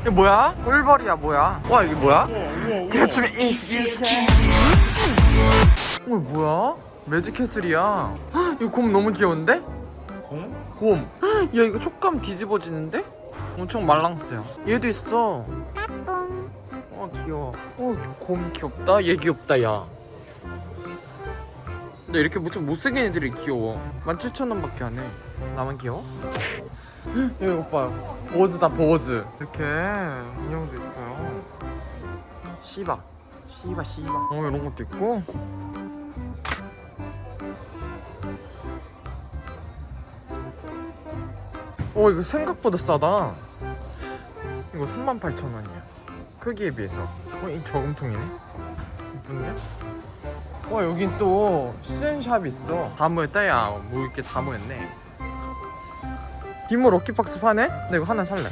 이게 뭐야? 꿀벌이야 뭐야? 와 이게 뭐야? 제가 지금 이 어, 뭐야? 매직캐슬이야 헉, 이거 곰 너무 귀여운데? 공? 곰. 헉, 야 이거 촉감 뒤집어지는데? 엄청 말랑스야. 얘도 있어. 어 귀여워. 어곰 귀엽다. 얘 귀엽다 야. 근데 이렇게 좀 못생긴 애들이 귀여워. 17,000원밖에 안 해. 나만 귀여워? 헉, 이거 봐요. 보즈다 보즈. 이렇게 인형도 있어요. 시바. 시바 시바. 어 이런 것도 있고. 오 이거 생각보다 싸다 이거 38,000원이야 크기에 비해서 어, 이 저금통이네 이쁜데? 와 여긴 또 시즌샵 있어 다 모였다 야뭐 이렇게 다 모였네 디모 럭키박스 파네? 나 이거 하나 살래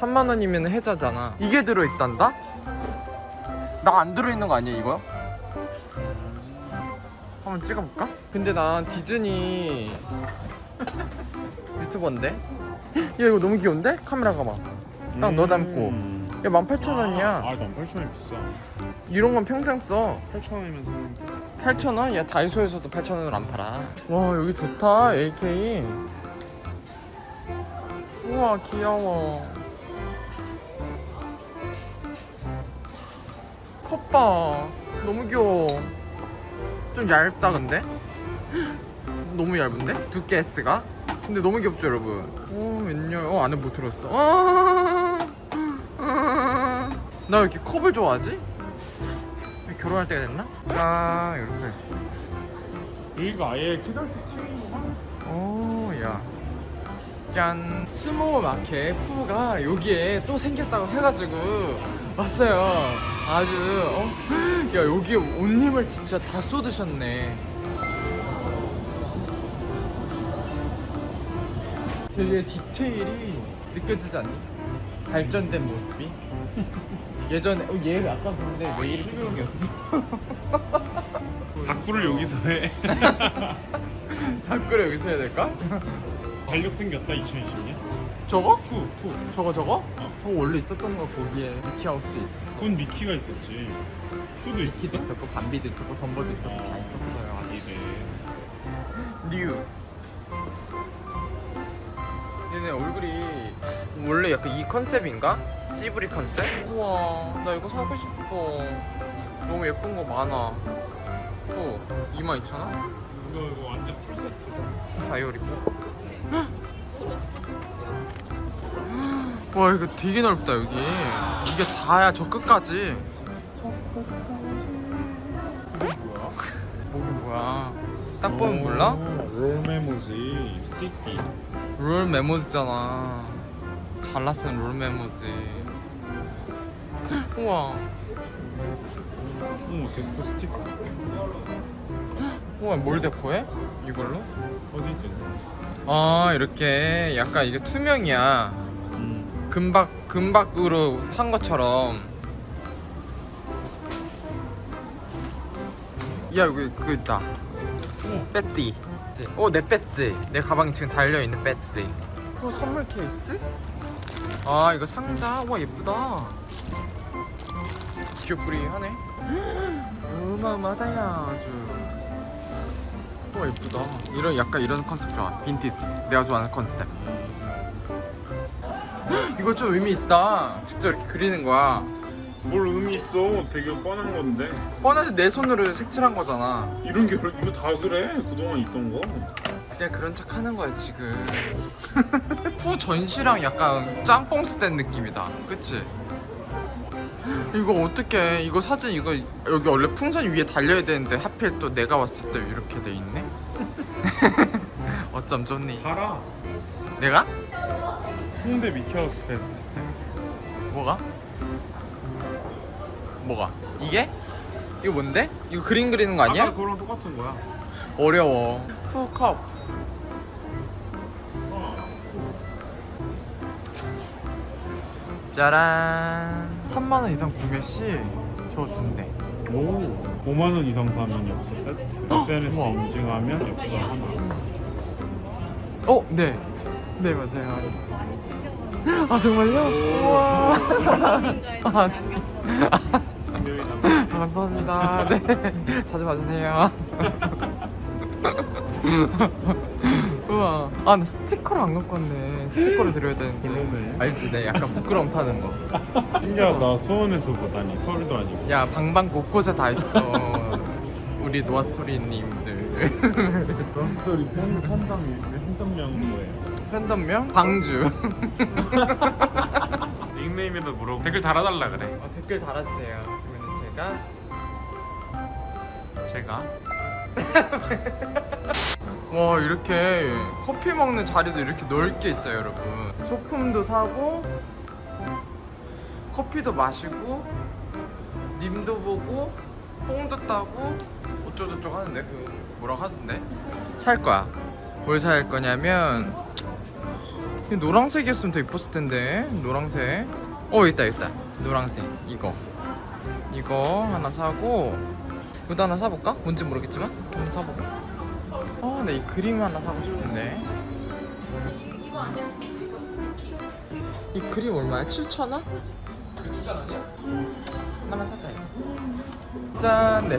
3만원이면 해자잖아 이게 들어있단다? 나 안 들어있는 거 아니야 이거? 한번 찍어볼까? 근데 난 디즈니 유튜버인데? 야 이거 너무 귀여운데? 카메라 가봐 딱너 닮고 야 18,000원이야 아, 18,000원 비싸. 이런 건 평생 써 8,000원이면 사는데. 8,000원? 야 다이소에서도 8,000원을 안 팔아 와 여기 좋다 AK 우와 귀여워 컵봐 너무 귀여워 좀 얇다 근데 너무 얇은데? 두께 S가? 근데 너무 귀엽죠 여러분 오 웬열 어 안에 뭐 들었어 아, 아, 나왜 이렇게 컵을 좋아하지? 결혼할 때가 됐나? 짠 이렇게 했어 여기가 아예 키덜트 층이구나. 오야 짠 스모 마켓 푸가 여기에 또 생겼다고 해가지고 왔어요 아주 어? 야 여기에 옷 힘을 진짜 다 쏟으셨네 되게 디테일이 느껴지지 않니? 발전된 모습이 예전에 어, 얘 아까 근데 내일이 수영이었어 다꾸를 여기서 해. 다꾸를 여기서 해야 될까? 달력 생겼다 2020년. 저거? 투, 투. 저거 저거? 어. 저거 원래 있었던 거 거기에 미키하우스에 있었어 그건 미키가 있었지. 푸도 미키도. 있었고 밤비도 있었고 덤보도 있었고 다 있었어요 아니네. 뉴 얘네 얼굴이 원래 약간 이 컨셉인가? 찌부리 컨셉? 우와 나 이거 사고 싶어 너무 예쁜 거 많아 또 22,000원? 이거 이거 완전 풀 세트다. 다이어리고 와 이거 되게 넓다 여기 이게 다야 저 끝까지 이게 뭐야? 목이 뭐야 딱 보면 몰라? 롤 메모지 스티커. 롤 메모지잖아 잘라 쓴 롤 메모지 우와 오 데코 스티커. 우와 뭘 데코해? 이걸로? 어디지? 아 이렇게 약간 이게 투명이야 음. 금박 금박으로 한 것처럼 야 여기 그거 있다 오. 배지 어내 배지 내 가방에 지금 달려있는 배지 어 선물 케이스? 아 이거 상자? 와 예쁘다. 귀엽구리 하네. 어마어마하다 야 아주. 와 예쁘다. 이런 약간 이런 컨셉 좋아. 빈티지. 내가 좋아하는 컨셉. 이거 좀 의미 있다. 직접 이렇게 그리는 거야. 뭘 의미 있어? 되게 뻔한 건데. 뻔하지. 내 손으로 색칠한 거잖아. 이런 게 이거 다 그래. 그동안 있던 거. 그냥 그런 척 하는 거야 지금 후 전시랑 약간 짬뽕 스 된 느낌이다 그치? 이거 어떡해 이거 사진 이거 여기 원래 풍선 위에 달려야 되는데 하필 또 내가 왔을 때 이렇게 돼 있네 어쩜 좋니 봐라. 내가? 홍대 미키하우스 페스트 때. 뭐가? 뭐가? 이게? 이거 뭔데? 이거 그림 그리는 거 아니야? 아까 그거랑 똑같은 거야. 어려워 푸컵 어. 짜란 3만원 이상 구매 시 저 준대 오 5만 원 이상 사면 엽서 세트 SNS 우와. 인증하면 엽서 하나 어, 네. 네, 맞아요. 아, 정말요? 우와. 아, 참. 분명히 나 감사합니다. 네. 자주 봐주세요. 우와. 아, 나 스티커를 안 갖고 왔네. 스티커를 드려야 되는데. 별로네. 알지? 내 약간 부끄럼 타는 거. 신기하다 수원에서 보다니 서울도 아니고 야, 방방 곳곳에 다 있어. 우리 노아스토리님들. 스토리 팬 팬덤이 팬덤명인 거예요 팬덤명? 방주. 닉네임에도 물어보고 댓글 달아달라 그래 어, 댓글 달아주세요. 그러면 제가 제가 와 이렇게 커피 먹는 자리도 이렇게 넓게 있어요 여러분. 소품도 사고 커피도 마시고 님도 보고 뽕도 따고 어쩌고저쩌고 하는데? 그 뭐라고 하던데? 살 거야. 뭘 살 거냐면 이 노란색이었으면 더 이뻤을 텐데 노란색. 어 있다 있다. 노란색. 이거. 이거 하나 사고 이것도 하나 사볼까? 뭔지 모르겠지만 한번 사볼까? 아, 근데 이 그림 하나 사고 싶은데. 이 그림 얼마야? 7,000원? 6,000원이야? 하나만 사자. 짠, 네.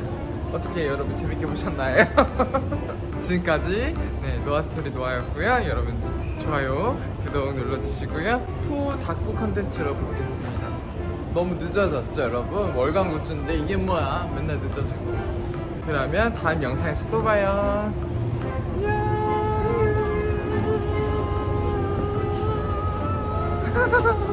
어떻게 여러분 재밌게 보셨나요? 지금까지 네 노아 스토리 노아였고요. 여러분 좋아요, 구독 눌러주시고요. 후 닫고 컨텐츠로 보겠습니다. 너무 늦어졌죠, 여러분? 월간 굿즈인데 이게 뭐야? 맨날 늦어지고. 그러면 다음 영상에서 또 봐요. 안녕.